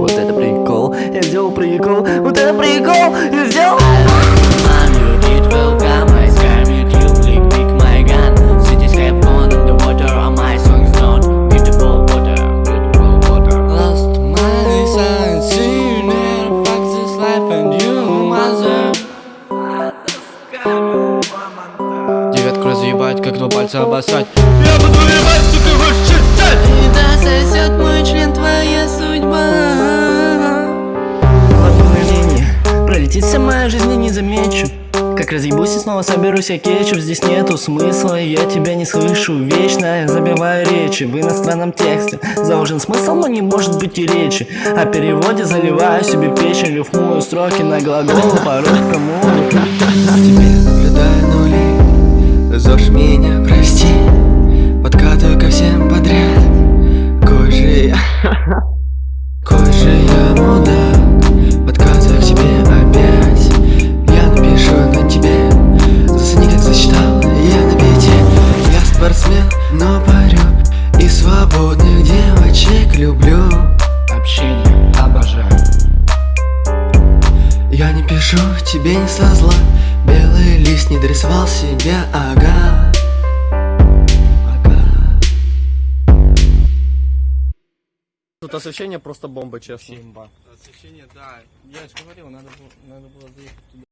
Вот это прикол, я сделал прикол, вот это прикол, я сделал... Девятку разъебать, как два пальца обоссать. Я буду ебать, сука, ваш читать Пролетит вся моя жизнь и не замечу. Как разъебусь и снова соберусь я кетчуп. Здесь нету смысла, я тебя не слышу. Вечно я забиваю речи в иностранном тексте. Заложен смысл, но не может быть и речи. О переводе заливаю себе печень Рифмую строки на глагол, порой кому Тебе наблюдаю нули. Зож меня, прости спортсмен, но парю. И свободных девочек люблю. Общение обожаю. Я не пишу тебе не со зла. Белый лист не дорисовал себя, ага. Ага. Тут освещение просто бомба, честно. Освещение, да. Я же говорил, надо было, надо было заехать туда.